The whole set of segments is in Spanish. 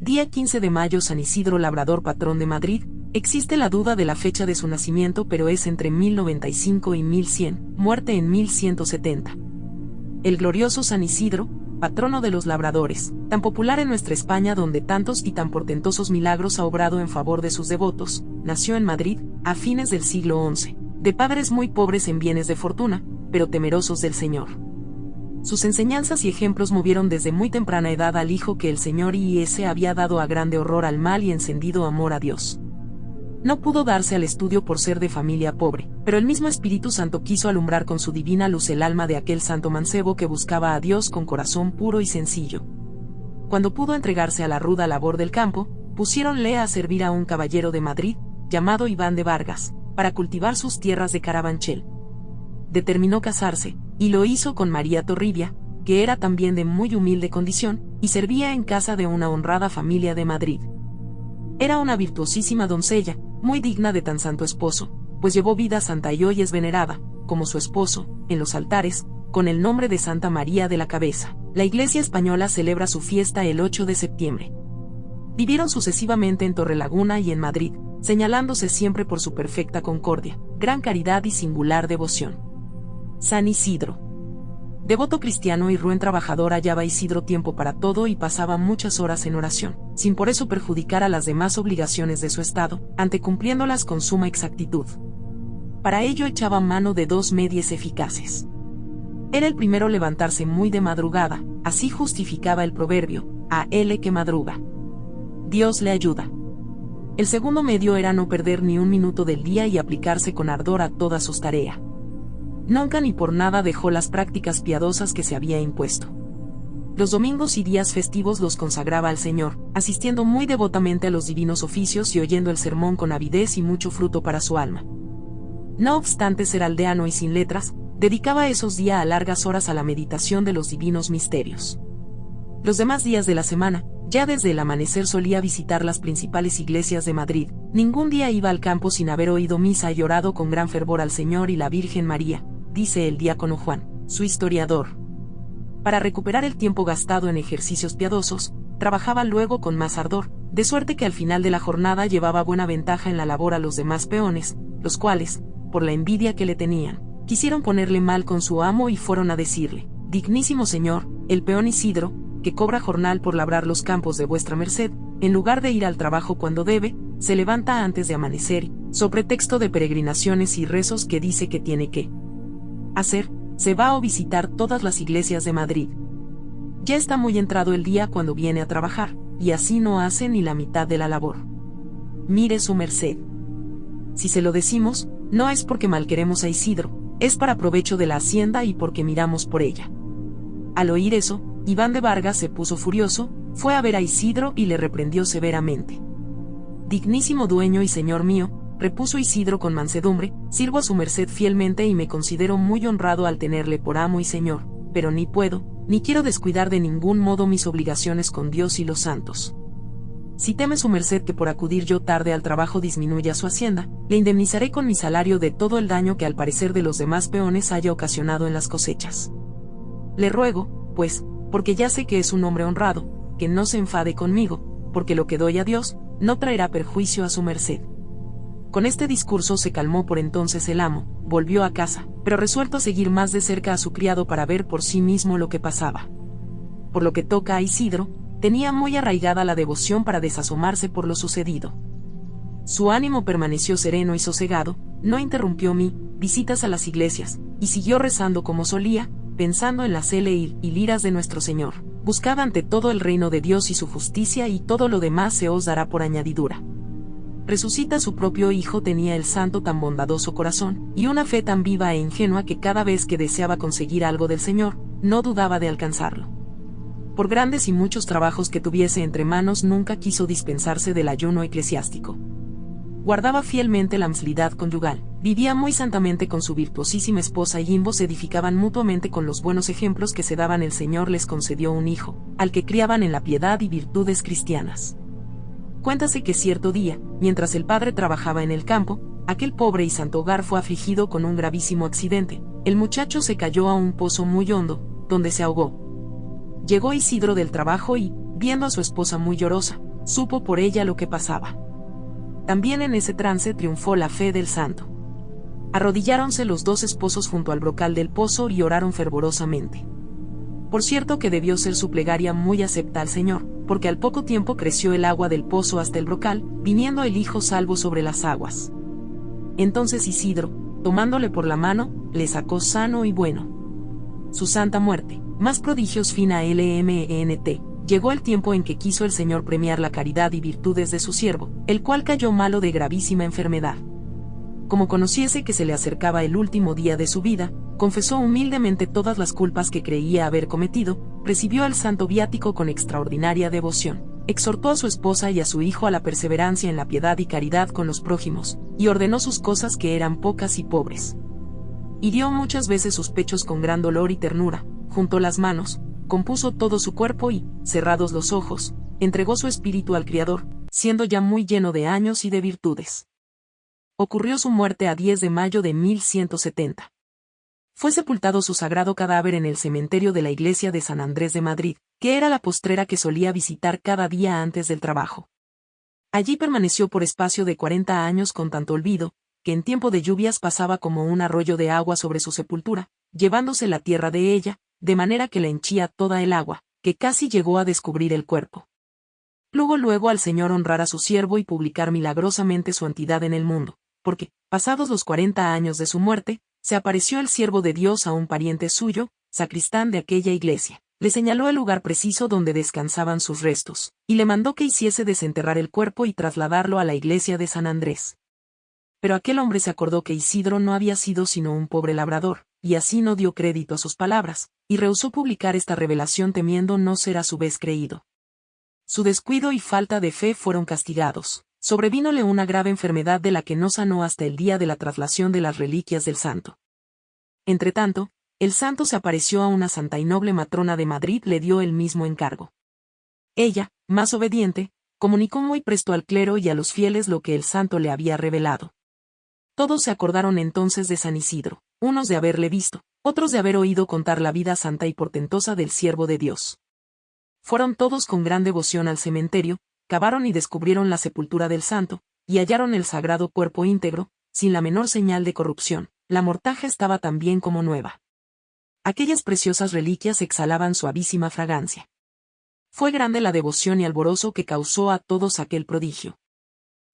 Día 15 de mayo San Isidro Labrador Patrón de Madrid, existe la duda de la fecha de su nacimiento pero es entre 1095 y 1100, muerte en 1170. El glorioso San Isidro, patrono de los labradores, tan popular en nuestra España donde tantos y tan portentosos milagros ha obrado en favor de sus devotos, nació en Madrid, a fines del siglo XI, de padres muy pobres en bienes de fortuna, pero temerosos del Señor. Sus enseñanzas y ejemplos movieron desde muy temprana edad al hijo que el Señor I.S. había dado a grande horror al mal y encendido amor a Dios. No pudo darse al estudio por ser de familia pobre, pero el mismo Espíritu Santo quiso alumbrar con su divina luz el alma de aquel santo mancebo que buscaba a Dios con corazón puro y sencillo. Cuando pudo entregarse a la ruda labor del campo, pusiéronle a servir a un caballero de Madrid, llamado Iván de Vargas, para cultivar sus tierras de Carabanchel. Determinó casarse, y lo hizo con María Torribia, que era también de muy humilde condición, y servía en casa de una honrada familia de Madrid. Era una virtuosísima doncella, muy digna de tan santo esposo, pues llevó vida santa y hoy es venerada, como su esposo, en los altares, con el nombre de Santa María de la Cabeza. La Iglesia española celebra su fiesta el 8 de septiembre. Vivieron sucesivamente en Torrelaguna y en Madrid, señalándose siempre por su perfecta concordia, gran caridad y singular devoción. San Isidro. Devoto cristiano y ruin trabajador hallaba Isidro tiempo para todo y pasaba muchas horas en oración, sin por eso perjudicar a las demás obligaciones de su estado, antecumpliéndolas con suma exactitud. Para ello echaba mano de dos medias eficaces. Era el primero levantarse muy de madrugada, así justificaba el proverbio, a él que madruga. Dios le ayuda. El segundo medio era no perder ni un minuto del día y aplicarse con ardor a todas sus tareas nunca ni por nada dejó las prácticas piadosas que se había impuesto. Los domingos y días festivos los consagraba al Señor, asistiendo muy devotamente a los divinos oficios y oyendo el sermón con avidez y mucho fruto para su alma. No obstante ser aldeano y sin letras, dedicaba esos días a largas horas a la meditación de los divinos misterios. Los demás días de la semana, ya desde el amanecer solía visitar las principales iglesias de Madrid, ningún día iba al campo sin haber oído misa y orado con gran fervor al Señor y la Virgen María, dice el diácono Juan, su historiador. Para recuperar el tiempo gastado en ejercicios piadosos, trabajaba luego con más ardor, de suerte que al final de la jornada llevaba buena ventaja en la labor a los demás peones, los cuales, por la envidia que le tenían, quisieron ponerle mal con su amo y fueron a decirle, Dignísimo señor, el peón Isidro, que cobra jornal por labrar los campos de vuestra merced, en lugar de ir al trabajo cuando debe, se levanta antes de amanecer, sobre texto de peregrinaciones y rezos que dice que tiene que hacer, se va a visitar todas las iglesias de Madrid. Ya está muy entrado el día cuando viene a trabajar, y así no hace ni la mitad de la labor. Mire su merced. Si se lo decimos, no es porque malqueremos a Isidro, es para provecho de la hacienda y porque miramos por ella. Al oír eso, Iván de Vargas se puso furioso, fue a ver a Isidro y le reprendió severamente. Dignísimo dueño y señor mío, repuso Isidro con mansedumbre, sirvo a su merced fielmente y me considero muy honrado al tenerle por amo y señor, pero ni puedo, ni quiero descuidar de ningún modo mis obligaciones con Dios y los santos. Si teme su merced que por acudir yo tarde al trabajo disminuya su hacienda, le indemnizaré con mi salario de todo el daño que al parecer de los demás peones haya ocasionado en las cosechas. Le ruego, pues, porque ya sé que es un hombre honrado, que no se enfade conmigo, porque lo que doy a Dios, no traerá perjuicio a su merced. Con este discurso se calmó por entonces el amo, volvió a casa, pero resuelto a seguir más de cerca a su criado para ver por sí mismo lo que pasaba. Por lo que toca a Isidro, tenía muy arraigada la devoción para desasomarse por lo sucedido. Su ánimo permaneció sereno y sosegado, no interrumpió mi visitas a las iglesias, y siguió rezando como solía, pensando en la cele y liras de nuestro Señor. Buscaba ante todo el reino de Dios y su justicia y todo lo demás se os dará por añadidura resucita su propio hijo tenía el santo tan bondadoso corazón, y una fe tan viva e ingenua que cada vez que deseaba conseguir algo del Señor, no dudaba de alcanzarlo. Por grandes y muchos trabajos que tuviese entre manos nunca quiso dispensarse del ayuno eclesiástico. Guardaba fielmente la amabilidad conyugal, vivía muy santamente con su virtuosísima esposa y ambos se edificaban mutuamente con los buenos ejemplos que se daban el Señor les concedió un hijo, al que criaban en la piedad y virtudes cristianas. Cuéntase que cierto día, mientras el padre trabajaba en el campo, aquel pobre y santo hogar fue afligido con un gravísimo accidente. El muchacho se cayó a un pozo muy hondo, donde se ahogó. Llegó Isidro del trabajo y, viendo a su esposa muy llorosa, supo por ella lo que pasaba. También en ese trance triunfó la fe del santo. Arrodilláronse los dos esposos junto al brocal del pozo y oraron fervorosamente. Por cierto que debió ser su plegaria muy acepta al Señor, porque al poco tiempo creció el agua del pozo hasta el brocal, viniendo el Hijo salvo sobre las aguas. Entonces Isidro, tomándole por la mano, le sacó sano y bueno. Su santa muerte, más prodigios fina LMENT, llegó el tiempo en que quiso el Señor premiar la caridad y virtudes de su siervo, el cual cayó malo de gravísima enfermedad como conociese que se le acercaba el último día de su vida, confesó humildemente todas las culpas que creía haber cometido, recibió al santo viático con extraordinaria devoción, exhortó a su esposa y a su hijo a la perseverancia en la piedad y caridad con los prójimos, y ordenó sus cosas que eran pocas y pobres. Hirió muchas veces sus pechos con gran dolor y ternura, juntó las manos, compuso todo su cuerpo y, cerrados los ojos, entregó su espíritu al Criador, siendo ya muy lleno de años y de virtudes ocurrió su muerte a 10 de mayo de 1170. Fue sepultado su sagrado cadáver en el cementerio de la iglesia de San Andrés de Madrid, que era la postrera que solía visitar cada día antes del trabajo. Allí permaneció por espacio de 40 años con tanto olvido, que en tiempo de lluvias pasaba como un arroyo de agua sobre su sepultura, llevándose la tierra de ella, de manera que la henchía toda el agua, que casi llegó a descubrir el cuerpo. Luego luego al Señor honrar a su siervo y publicar milagrosamente su entidad en el mundo, porque, pasados los cuarenta años de su muerte, se apareció el siervo de Dios a un pariente suyo, sacristán de aquella iglesia. Le señaló el lugar preciso donde descansaban sus restos, y le mandó que hiciese desenterrar el cuerpo y trasladarlo a la iglesia de San Andrés. Pero aquel hombre se acordó que Isidro no había sido sino un pobre labrador, y así no dio crédito a sus palabras, y rehusó publicar esta revelación temiendo no ser a su vez creído. Su descuido y falta de fe fueron castigados sobrevínole una grave enfermedad de la que no sanó hasta el día de la traslación de las reliquias del santo. Entretanto, el santo se apareció a una santa y noble matrona de Madrid le dio el mismo encargo. Ella, más obediente, comunicó muy presto al clero y a los fieles lo que el santo le había revelado. Todos se acordaron entonces de San Isidro, unos de haberle visto, otros de haber oído contar la vida santa y portentosa del siervo de Dios. Fueron todos con gran devoción al cementerio, cavaron y descubrieron la sepultura del santo, y hallaron el sagrado cuerpo íntegro, sin la menor señal de corrupción, la mortaja estaba tan bien como nueva. Aquellas preciosas reliquias exhalaban suavísima fragancia. Fue grande la devoción y alborozo que causó a todos aquel prodigio.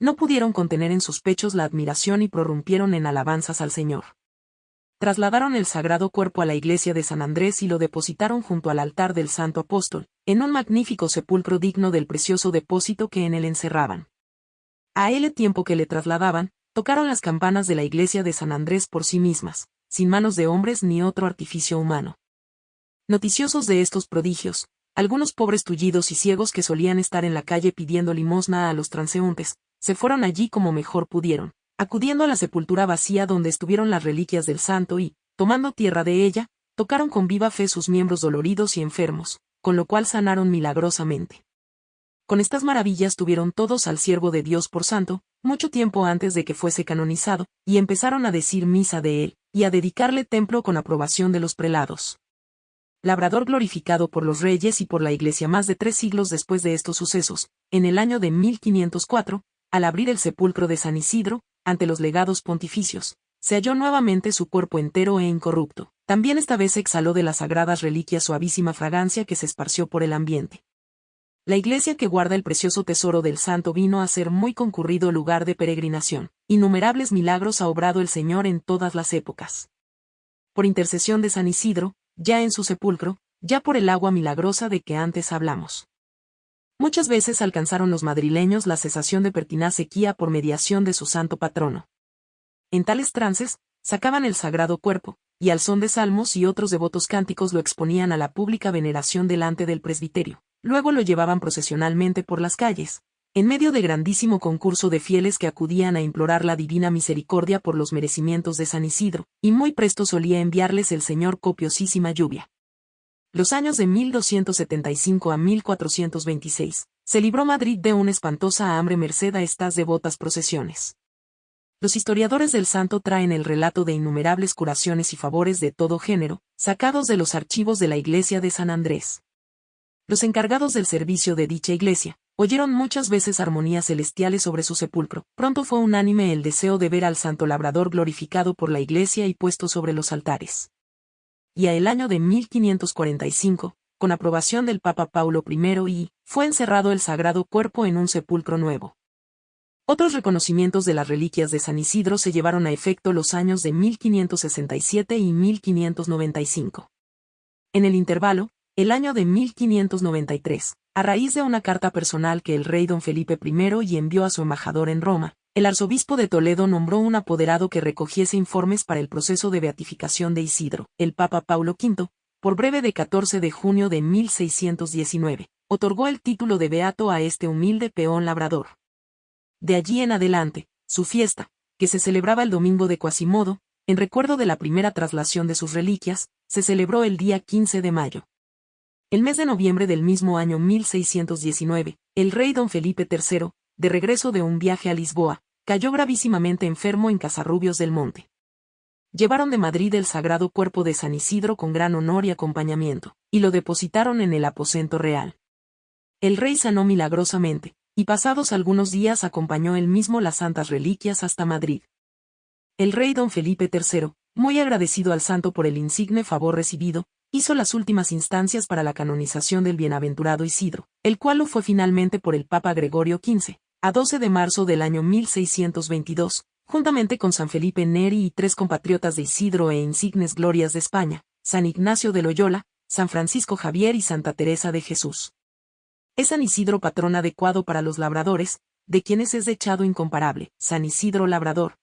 No pudieron contener en sus pechos la admiración y prorrumpieron en alabanzas al Señor trasladaron el sagrado cuerpo a la iglesia de San Andrés y lo depositaron junto al altar del Santo Apóstol, en un magnífico sepulcro digno del precioso depósito que en él encerraban. A él tiempo que le trasladaban, tocaron las campanas de la iglesia de San Andrés por sí mismas, sin manos de hombres ni otro artificio humano. Noticiosos de estos prodigios, algunos pobres tullidos y ciegos que solían estar en la calle pidiendo limosna a los transeúntes, se fueron allí como mejor pudieron, acudiendo a la sepultura vacía donde estuvieron las reliquias del santo y, tomando tierra de ella, tocaron con viva fe sus miembros doloridos y enfermos, con lo cual sanaron milagrosamente. Con estas maravillas tuvieron todos al siervo de Dios por santo, mucho tiempo antes de que fuese canonizado, y empezaron a decir misa de él, y a dedicarle templo con aprobación de los prelados. Labrador glorificado por los reyes y por la iglesia más de tres siglos después de estos sucesos, en el año de 1504, al abrir el sepulcro de San Isidro, ante los legados pontificios, se halló nuevamente su cuerpo entero e incorrupto. También esta vez exhaló de las sagradas reliquias suavísima fragancia que se esparció por el ambiente. La iglesia que guarda el precioso tesoro del santo vino a ser muy concurrido lugar de peregrinación. Innumerables milagros ha obrado el Señor en todas las épocas. Por intercesión de San Isidro, ya en su sepulcro, ya por el agua milagrosa de que antes hablamos. Muchas veces alcanzaron los madrileños la cesación de pertinaz sequía por mediación de su santo patrono. En tales trances, sacaban el sagrado cuerpo, y al son de salmos y otros devotos cánticos lo exponían a la pública veneración delante del presbiterio. Luego lo llevaban procesionalmente por las calles, en medio de grandísimo concurso de fieles que acudían a implorar la divina misericordia por los merecimientos de San Isidro, y muy presto solía enviarles el Señor copiosísima lluvia los años de 1275 a 1426, se libró Madrid de una espantosa hambre merced a estas devotas procesiones. Los historiadores del santo traen el relato de innumerables curaciones y favores de todo género, sacados de los archivos de la iglesia de San Andrés. Los encargados del servicio de dicha iglesia, Oyeron muchas veces armonías celestiales sobre su sepulcro. Pronto fue unánime el deseo de ver al santo labrador glorificado por la iglesia y puesto sobre los altares. Y a el año de 1545, con aprobación del Papa Paulo I, y, fue encerrado el sagrado cuerpo en un sepulcro nuevo. Otros reconocimientos de las reliquias de San Isidro se llevaron a efecto los años de 1567 y 1595. En el intervalo, el año de 1593, a raíz de una carta personal que el rey don Felipe I y envió a su embajador en Roma, el arzobispo de Toledo nombró un apoderado que recogiese informes para el proceso de beatificación de Isidro. El Papa Paulo V, por breve de 14 de junio de 1619, otorgó el título de beato a este humilde peón labrador. De allí en adelante, su fiesta, que se celebraba el domingo de Quasimodo, en recuerdo de la primera traslación de sus reliquias, se celebró el día 15 de mayo. El mes de noviembre del mismo año 1619, el rey don Felipe III, de regreso de un viaje a Lisboa, cayó gravísimamente enfermo en Casarrubios del Monte. Llevaron de Madrid el sagrado cuerpo de San Isidro con gran honor y acompañamiento, y lo depositaron en el aposento real. El rey sanó milagrosamente, y pasados algunos días acompañó él mismo las santas reliquias hasta Madrid. El rey don Felipe III, muy agradecido al santo por el insigne favor recibido, hizo las últimas instancias para la canonización del bienaventurado Isidro, el cual lo fue finalmente por el Papa Gregorio XV, a 12 de marzo del año 1622, juntamente con San Felipe Neri y tres compatriotas de Isidro e insignes glorias de España, San Ignacio de Loyola, San Francisco Javier y Santa Teresa de Jesús. Es San Isidro patrón adecuado para los labradores, de quienes es echado incomparable, San Isidro Labrador.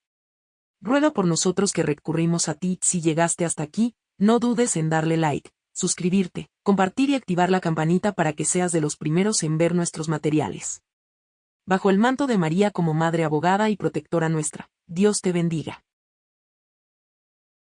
Ruega por nosotros que recurrimos a ti si llegaste hasta aquí, no dudes en darle like, suscribirte, compartir y activar la campanita para que seas de los primeros en ver nuestros materiales. Bajo el manto de María como Madre Abogada y Protectora nuestra, Dios te bendiga.